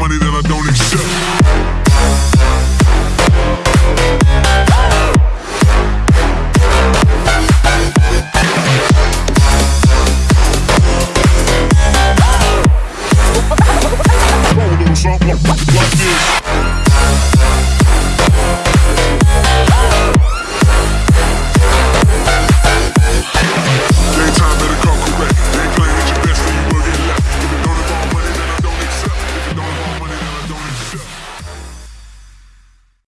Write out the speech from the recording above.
money that I don't accept. show.